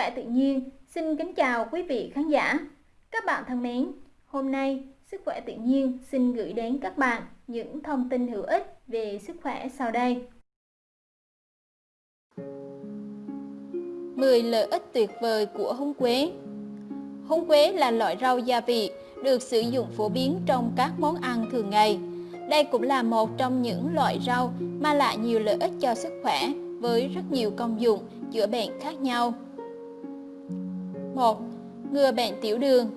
khỏe tự nhiên xin kính chào quý vị khán giả. Các bạn thân mến, hôm nay Sức khỏe tự nhiên xin gửi đến các bạn những thông tin hữu ích về sức khỏe sau đây. 10 lợi ích tuyệt vời của húng quế Húng quế là loại rau gia vị được sử dụng phổ biến trong các món ăn thường ngày. Đây cũng là một trong những loại rau mang lại nhiều lợi ích cho sức khỏe với rất nhiều công dụng chữa bệnh khác nhau. 1. Ngừa bệnh tiểu đường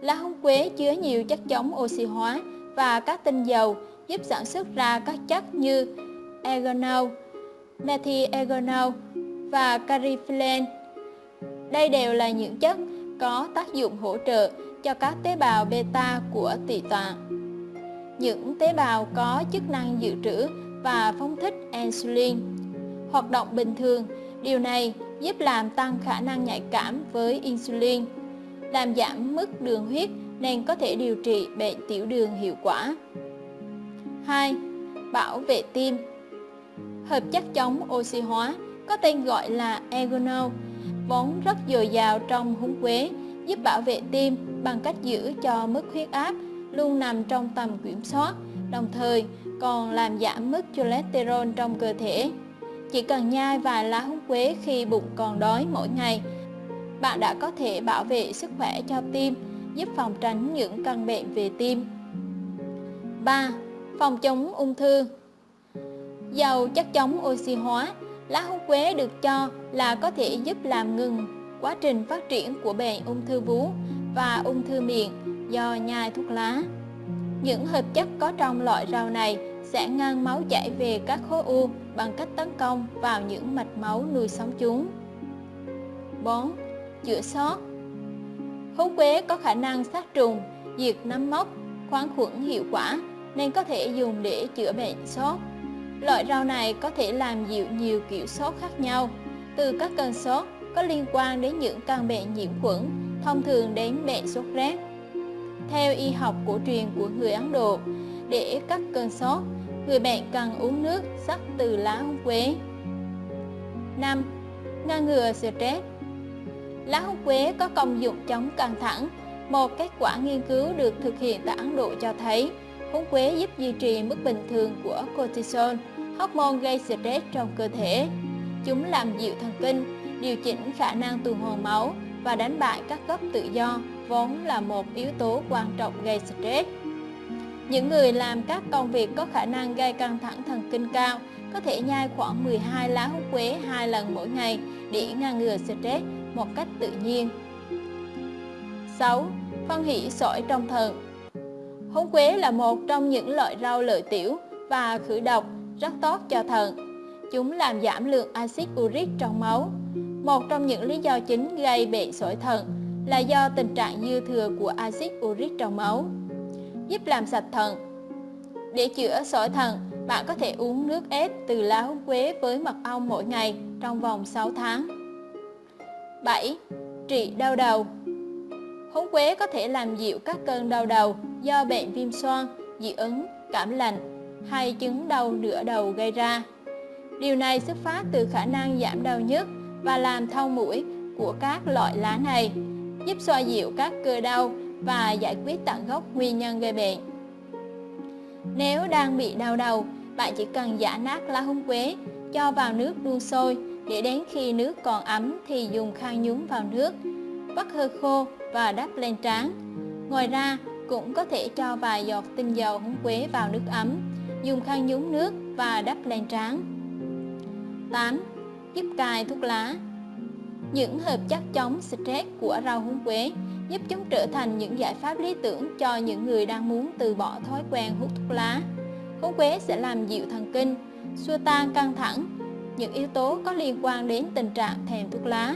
Lá húng quế chứa nhiều chất chống oxy hóa và các tinh dầu giúp sản xuất ra các chất như ergonol, methiergonol và cariflen. Đây đều là những chất có tác dụng hỗ trợ cho các tế bào beta của tỳ tạng. Những tế bào có chức năng dự trữ và phóng thích insulin. Hoạt động bình thường, điều này giúp làm tăng khả năng nhạy cảm với insulin, làm giảm mức đường huyết nên có thể điều trị bệnh tiểu đường hiệu quả. 2. Bảo vệ tim Hợp chất chống oxy hóa có tên gọi là ergonol, vốn rất dồi dào trong húng quế, giúp bảo vệ tim bằng cách giữ cho mức huyết áp luôn nằm trong tầm kiểm soát, đồng thời còn làm giảm mức cholesterol trong cơ thể. Chỉ cần nhai vài lá húng quế khi bụng còn đói mỗi ngày, bạn đã có thể bảo vệ sức khỏe cho tim, giúp phòng tránh những căn bệnh về tim. 3. Phòng chống ung thư dầu chất chống oxy hóa Lá húng quế được cho là có thể giúp làm ngừng quá trình phát triển của bệnh ung thư vú và ung thư miệng do nhai thuốc lá. Những hợp chất có trong loại rau này sẽ ngăn máu chảy về các khối u bằng cách tấn công vào những mạch máu nuôi sống chúng. 4. Chữa sót Húng quế có khả năng sát trùng, diệt nấm mốc, khoáng khuẩn hiệu quả nên có thể dùng để chữa bệnh sốt. Loại rau này có thể làm dịu nhiều kiểu sốt khác nhau, từ các cơn sốt có liên quan đến những căn bệnh nhiễm khuẩn, thông thường đến bệnh sốt rét. Theo y học cổ truyền của người Ấn Độ, để cắt cơn sốt, người bệnh cần uống nước sắc từ lá húng quế. 5. Ngăn ngừa stress Lá húng quế có công dụng chống căng thẳng. Một kết quả nghiên cứu được thực hiện tại Ấn Độ cho thấy húng quế giúp duy trì mức bình thường của cortisol, hormone gây stress trong cơ thể. Chúng làm dịu thần kinh, điều chỉnh khả năng tuần hoàn máu và đánh bại các gốc tự do vốn là một yếu tố quan trọng gây stress. Những người làm các công việc có khả năng gây căng thẳng thần kinh cao, có thể nhai khoảng 12 lá húng quế hai lần mỗi ngày để ngăn ngừa stress một cách tự nhiên. 6. Phân hỷ sỏi trong thận Húng quế là một trong những loại rau lợi tiểu và khử độc rất tốt cho thận. Chúng làm giảm lượng axit uric trong máu. Một trong những lý do chính gây bệnh sỏi thận là do tình trạng dư thừa của axit uric trong máu. Giúp làm sạch thận. Để chữa sỏi thận, bạn có thể uống nước ép từ lá húng quế với mật ong mỗi ngày trong vòng 6 tháng. 7. Trị đau đầu Húng quế có thể làm dịu các cơn đau đầu do bệnh viêm xoang, dị ứng, cảm lạnh hay chứng đau nửa đầu gây ra. Điều này xuất phát từ khả năng giảm đau nhức và làm thông mũi của các loại lá này, giúp xoa dịu các cơ đau và giải quyết tận gốc nguyên nhân gây bệnh. Nếu đang bị đau đầu, bạn chỉ cần giã nát lá húng quế, cho vào nước đun sôi để đến khi nước còn ấm thì dùng khăn nhúng vào nước, vắt hơi khô và đắp lên trán. Ngoài ra, cũng có thể cho vài giọt tinh dầu húng quế vào nước ấm, dùng khăn nhúng nước và đắp lên trán. 8. Giúp cai thuốc lá Những hợp chất chống stress của rau húng quế giúp chúng trở thành những giải pháp lý tưởng cho những người đang muốn từ bỏ thói quen hút thuốc lá. Húng quế sẽ làm dịu thần kinh, xua tan căng thẳng, những yếu tố có liên quan đến tình trạng thèm thuốc lá.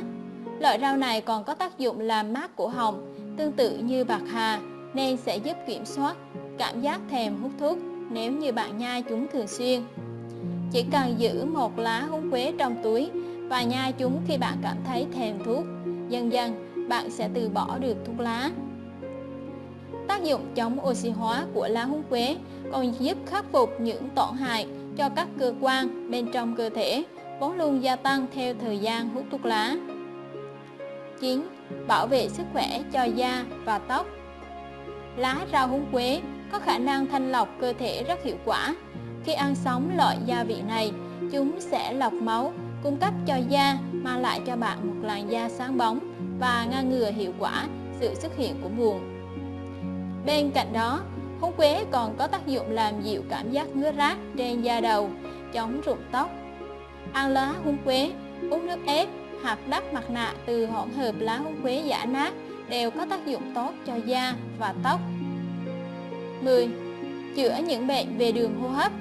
Loại rau này còn có tác dụng làm mát cổ họng, tương tự như bạc hà, nên sẽ giúp kiểm soát cảm giác thèm hút thuốc nếu như bạn nhai chúng thường xuyên. Chỉ cần giữ một lá húng quế trong túi và nhai chúng khi bạn cảm thấy thèm thuốc, dần dần bạn sẽ từ bỏ được thuốc lá. Tác dụng chống oxy hóa của lá húng quế còn giúp khắc phục những tổn hại cho các cơ quan bên trong cơ thể vốn luôn gia tăng theo thời gian hút thuốc lá. 9. Bảo vệ sức khỏe cho da và tóc Lá rau húng quế có khả năng thanh lọc cơ thể rất hiệu quả. Khi ăn sống loại gia vị này, chúng sẽ lọc máu, cung cấp cho da, mang lại cho bạn một làn da sáng bóng và ngăn ngừa hiệu quả sự xuất hiện của mụn. Bên cạnh đó, húng quế còn có tác dụng làm dịu cảm giác ngứa rát trên da đầu, chống rụng tóc. Ăn lá húng quế, uống nước ép hoặc đắp mặt nạ từ hỗn hợp lá húng quế giả nát đều có tác dụng tốt cho da và tóc. 10. Chữa những bệnh về đường hô hấp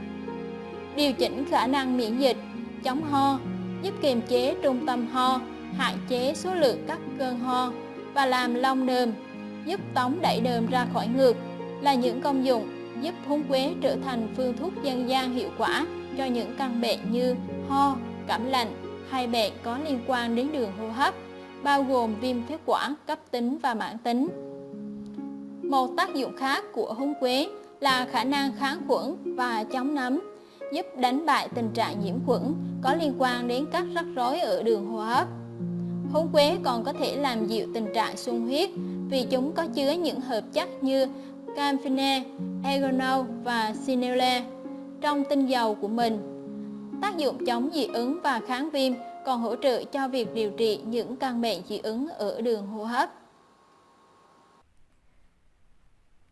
Điều chỉnh khả năng miễn dịch, chống ho, giúp kiềm chế trung tâm ho, hạn chế số lượng các cơn ho và làm long đờm, giúp tống đẩy đờm ra khỏi ngực là những công dụng giúp húng quế trở thành phương thuốc dân gian hiệu quả cho những căn bệnh như ho, cảm lạnh hay bệnh có liên quan đến đường hô hấp, bao gồm viêm phế quản cấp tính và mãn tính. Một tác dụng khác của húng quế là khả năng kháng khuẩn và chống nấm, giúp đánh bại tình trạng nhiễm khuẩn có liên quan đến các rắc rối ở đường hô hấp. Húng quế còn có thể làm dịu tình trạng sung huyết vì chúng có chứa những hợp chất như camphene, egonol và sinele trong tinh dầu của mình. Tác dụng chống dị ứng và kháng viêm còn hỗ trợ cho việc điều trị những căn bệnh dị ứng ở đường hô hấp.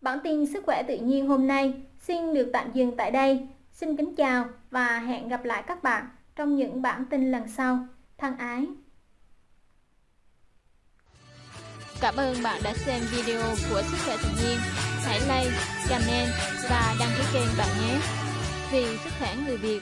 Bản tin sức khỏe tự nhiên hôm nay xin được tạm dừng tại đây. Xin kính chào và hẹn gặp lại các bạn trong những bản tin lần sau. Thân ái! Cảm ơn bạn đã xem video của Sức khỏe tự nhiên. Hãy like, comment và đăng ký kênh bạn nhé. Vì sức khỏe người Việt